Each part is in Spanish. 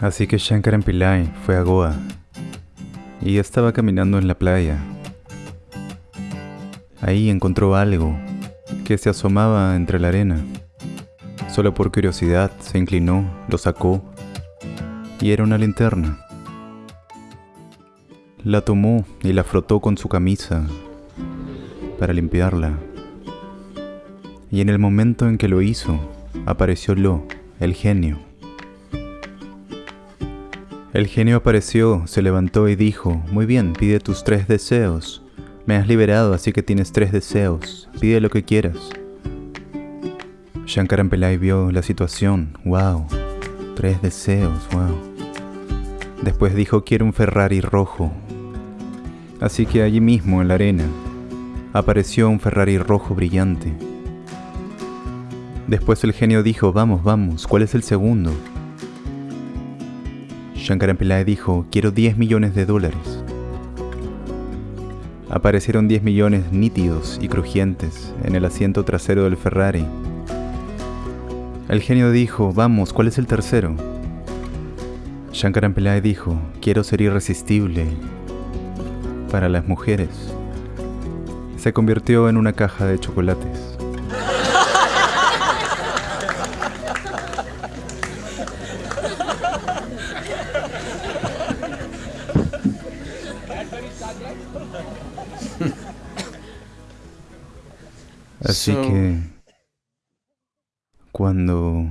Así que Shankaran Pillai fue a Goa y estaba caminando en la playa. Ahí encontró algo que se asomaba entre la arena. Solo por curiosidad se inclinó, lo sacó y era una linterna. La tomó y la frotó con su camisa para limpiarla. Y en el momento en que lo hizo, apareció Lo, el genio. El genio apareció, se levantó y dijo, Muy bien, pide tus tres deseos. Me has liberado, así que tienes tres deseos. Pide lo que quieras. Shankaran Pillai vio la situación. ¡Wow! Tres deseos, wow. Después dijo, quiero un Ferrari rojo. Así que allí mismo, en la arena, apareció un Ferrari rojo brillante. Después el genio dijo, vamos, vamos, ¿cuál es el segundo? Shankaran Pillai dijo, quiero 10 millones de dólares. Aparecieron 10 millones nítidos y crujientes en el asiento trasero del Ferrari. El genio dijo, vamos, ¿cuál es el tercero? Shankaran Pillai dijo, quiero ser irresistible para las mujeres. Se convirtió en una caja de chocolates. Así que cuando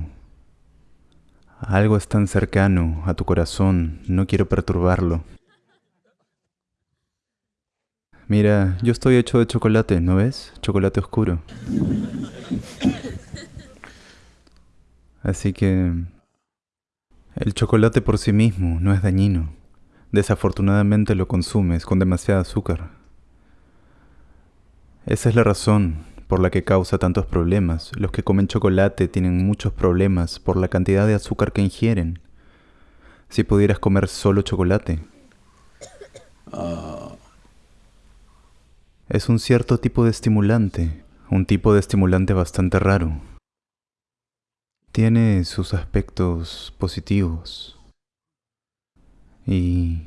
algo es tan cercano a tu corazón, no quiero perturbarlo. Mira, yo estoy hecho de chocolate, ¿no ves? Chocolate oscuro. Así que el chocolate por sí mismo no es dañino. Desafortunadamente lo consumes con demasiado azúcar. Esa es la razón por la que causa tantos problemas. Los que comen chocolate tienen muchos problemas por la cantidad de azúcar que ingieren. Si pudieras comer solo chocolate. Es un cierto tipo de estimulante, un tipo de estimulante bastante raro. Tiene sus aspectos positivos. Y...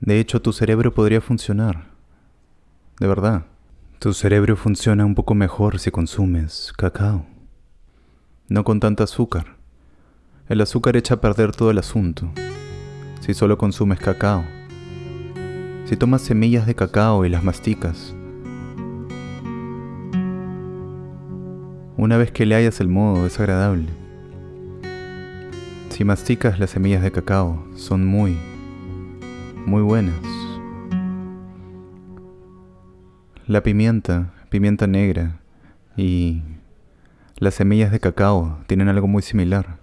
De hecho, tu cerebro podría funcionar. De verdad. Tu cerebro funciona un poco mejor si consumes cacao. No con tanta azúcar. El azúcar echa a perder todo el asunto. Si solo consumes cacao. Si tomas semillas de cacao y las masticas. Una vez que le hayas el modo, es agradable. Si masticas las semillas de cacao, son muy, muy buenas. La pimienta, pimienta negra y las semillas de cacao tienen algo muy similar.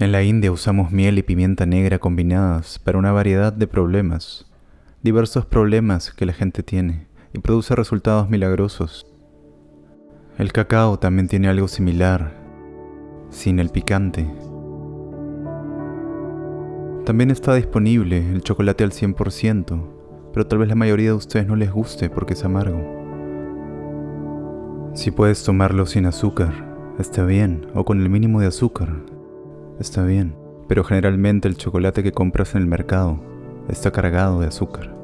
En la India usamos miel y pimienta negra combinadas para una variedad de problemas, diversos problemas que la gente tiene y produce resultados milagrosos. El cacao también tiene algo similar, sin el picante. También está disponible el chocolate al 100%, pero tal vez la mayoría de ustedes no les guste porque es amargo. Si puedes tomarlo sin azúcar, está bien, o con el mínimo de azúcar, está bien, pero generalmente el chocolate que compras en el mercado está cargado de azúcar.